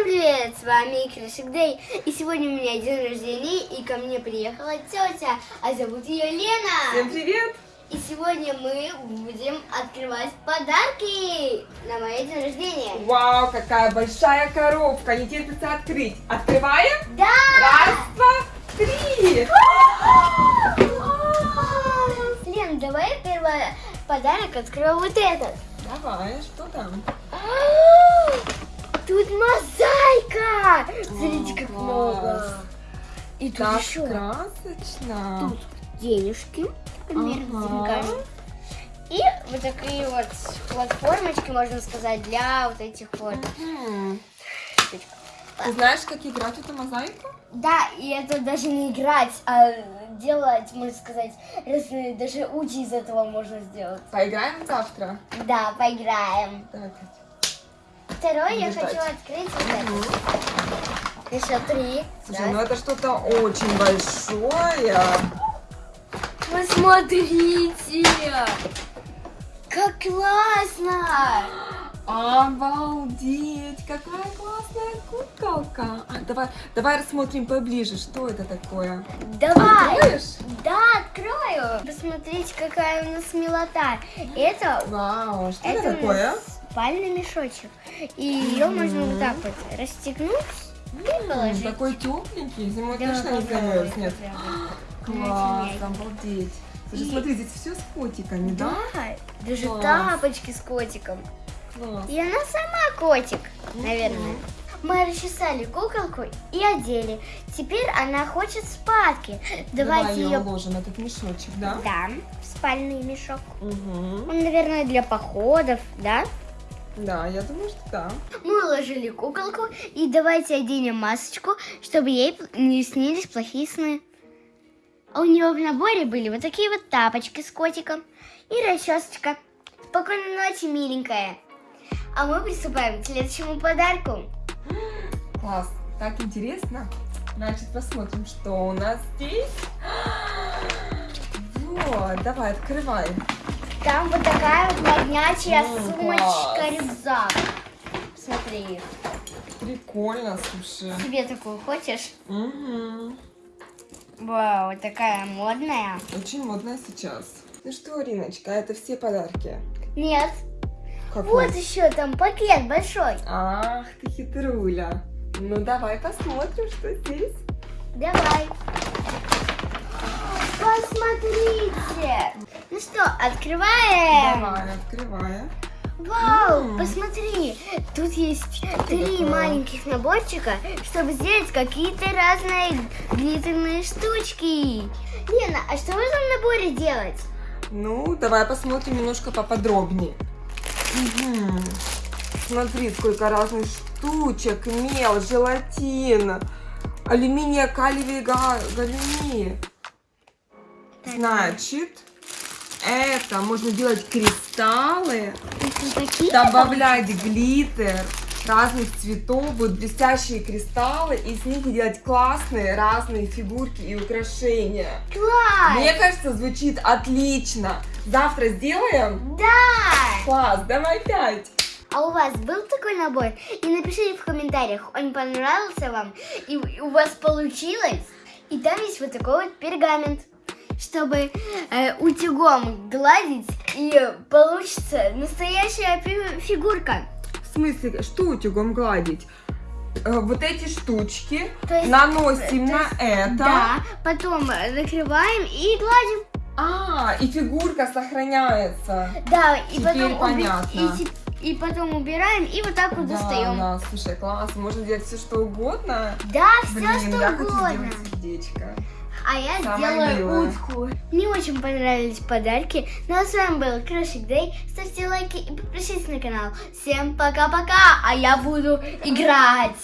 Всем привет, с вами Крышик Дэй. И сегодня у меня день рождения, и ко мне приехала тетя, а зовут ее Лена. Всем привет! И сегодня мы будем открывать подарки на мое день рождения. Вау, какая большая коробка, не терпится открыть. Открываем? Да! Раз, два, три! Лен, давай первый подарок открою вот этот. Давай, что там? Тут мозаика! Смотрите, как много. И тут Так еще красочно. тут денежки, примерно, Ага. И вот такие вот платформочки, можно сказать, для вот этих вот. Мгм. Ты знаешь, как играть эту мозаику? Да, и это даже не играть, а делать, можно сказать, разные, даже ути из этого можно сделать. Поиграем завтра? Да, поиграем. Так. Второй я хочу открыть вот это. Еще три. Слушай, ну это что-то очень большое. Посмотрите! Как классно! Обалдеть! Какая классная куколка! А, давай, давай рассмотрим поближе, что это такое. Давай! Откроешь? Да, открою! Посмотрите, какая у нас милота. Это, Вау, что это это такое? нас спальный мешочек. И ее можно вот так вот расстегнуть и положить. Такой тепленький, зимой Да, точно не замерзнет. попробуй. Класс, обалдеть. Слушай, И- смотри, здесь все с котиками, да? Да, даже Класс. тапочки с котиком. Класс. И она сама котик, наверное. Мы расчесали куколку и одели. Теперь она хочет спадки. Давай Давайте ее ее... уложим, этот мешочек, да? Да, в спальный мешок. Угу. Он, наверное, для походов, да? Да, я думаю, что да. Мы уложили куколку и давайте оденем масочку, чтобы ей не снились плохие сны. А у нее в наборе были вот такие вот тапочки с котиком и расчесочка. Спокойной ночи, миленькая. А мы приступаем к следующему подарку. Класс, так интересно. Значит, посмотрим, что у нас здесь. Вот, давай, открывай. Там вот такая вот моднячая М, сумочка, класс. рюкзак. Смотри, Прикольно, слушай. себе такую хочешь? Угу. Вау, такая модная. Очень модно сейчас. Ну что, Риночка, это все подарки? Нет, Какой? вот еще там пакет большой. Ах, ты хитруля. Ну давай посмотрим, что здесь. Давай. Посмотрите. Что, открываем. Давай, открывай. Вау, М. посмотри. Тут есть три такое? маленьких наборчика, чтобы сделать какие-то разные глиттерные штучки. Лена, а что в этом наборе делать? Ну, давай посмотрим немножко поподробнее. Мгм. Смотри, сколько разных штучек. Мел, желатин, алюминия, калиевые га- галюни. Так. Значит, это можно делать кристаллы, добавлять глиттер разных цветов, будут блестящие кристаллы, и с них делать классные разные фигурки и украшения. Класс! Мне кажется, звучит отлично. Завтра сделаем? Да! Класс, давай пять. А у вас был такой набор? И напишите в комментариях, он понравился вам, и у вас получилось. И там есть вот такой вот пергамент, чтобы э, утюгом гладить, и получится настоящая фи- фигурка. В смысле, что утюгом гладить? Э, Вот эти штучки есть- наносим на есть- это. Да, потом э, накрываем и гладим. А, и фигурка сохраняется. Да, и Теперь потом, уби- понятно. и, и потом убираем, и вот так вот Да, достаем. да, слушай, класс, можно делать все что угодно. Да, все Блин, что я хочу угодно. сделать сердечко. А я Самое сделаю милое. утку. Мне очень понравились подарки. Ну а с вами был Крышик Дэй. Ставьте лайки и подпишитесь на канал. Всем пока-пока, а я буду играть.